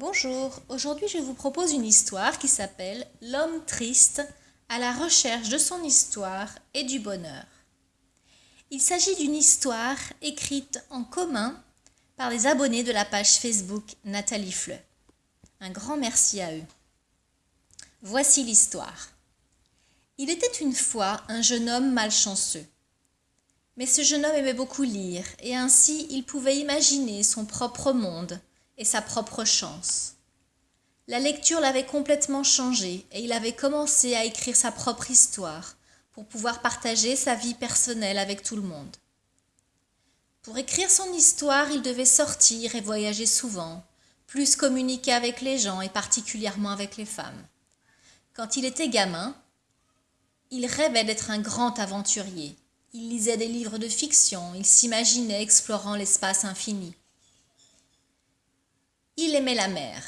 Bonjour, aujourd'hui je vous propose une histoire qui s'appelle L'homme triste à la recherche de son histoire et du bonheur. Il s'agit d'une histoire écrite en commun par les abonnés de la page Facebook Nathalie Fleu. Un grand merci à eux. Voici l'histoire. Il était une fois un jeune homme malchanceux. Mais ce jeune homme aimait beaucoup lire et ainsi il pouvait imaginer son propre monde et sa propre chance. La lecture l'avait complètement changé et il avait commencé à écrire sa propre histoire pour pouvoir partager sa vie personnelle avec tout le monde. Pour écrire son histoire, il devait sortir et voyager souvent, plus communiquer avec les gens et particulièrement avec les femmes. Quand il était gamin, il rêvait d'être un grand aventurier. Il lisait des livres de fiction, il s'imaginait explorant l'espace infini. Il aimait la mer.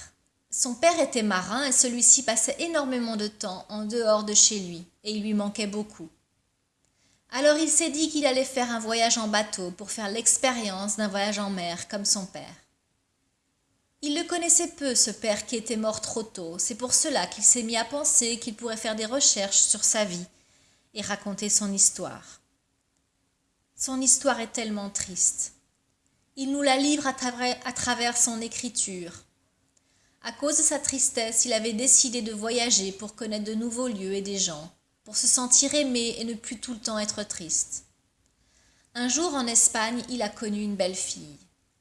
Son père était marin et celui-ci passait énormément de temps en dehors de chez lui, et il lui manquait beaucoup. Alors il s'est dit qu'il allait faire un voyage en bateau pour faire l'expérience d'un voyage en mer comme son père. Il le connaissait peu, ce père qui était mort trop tôt. C'est pour cela qu'il s'est mis à penser qu'il pourrait faire des recherches sur sa vie et raconter son histoire. Son histoire est tellement triste. Il nous la livre à travers, son écriture. À cause de sa tristesse, il avait décidé de voyager pour connaître de nouveaux lieux et des gens, pour se sentir aimé et ne plus tout le temps être triste. Un jour en Espagne, il a connu une belle fille.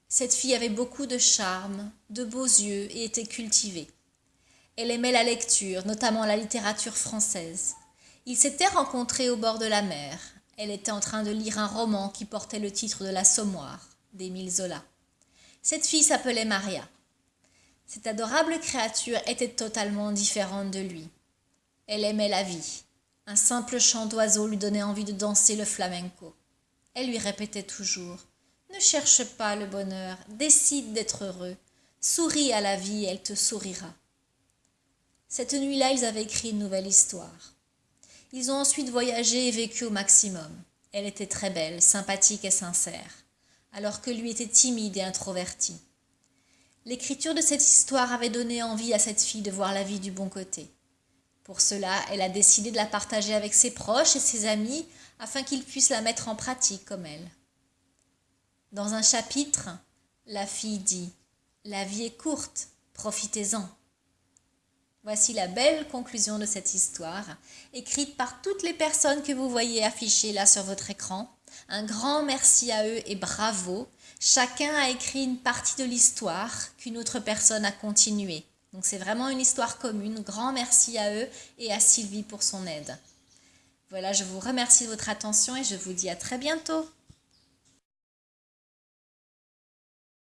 Cette fille avait beaucoup de charme, de beaux yeux et était cultivée. Elle aimait la lecture, notamment la littérature française. Ils s'étaient rencontrés au bord de la mer. Elle était en train de lire un roman qui portait le titre de L'Assommoir d'Émile. Cette fille s'appelait Maria. Cette adorable créature était totalement différente de lui. Elle aimait la vie. Un simple chant d'oiseau lui donnait envie de danser le flamenco. Elle lui répétait toujours Ne cherche pas le bonheur, décide d'être heureux. Souris à la vie, elle te sourira. Cette nuit-là, ils avaient écrit une nouvelle histoire. Ils ont ensuite voyagé et vécu au maximum. Elle était très belle, sympathique et sincère alors que lui était timide et introverti. L'écriture de cette histoire avait donné envie à cette fille de voir la vie du bon côté. Pour cela, elle a décidé de la partager avec ses proches et ses amis afin qu'ils puissent la mettre en pratique comme elle. Dans un chapitre, la fille dit La vie est courte, profitez-en. Voici la belle conclusion de cette histoire, écrite par toutes les personnes que vous voyez affichées là sur votre écran. Un grand merci à eux et bravo. Chacun a écrit une partie de l'histoire qu'une autre personne a continuée. Donc c'est vraiment une histoire commune. Grand merci à eux et à Sylvie pour son aide. Voilà, je vous remercie de votre attention et je vous dis à très bientôt.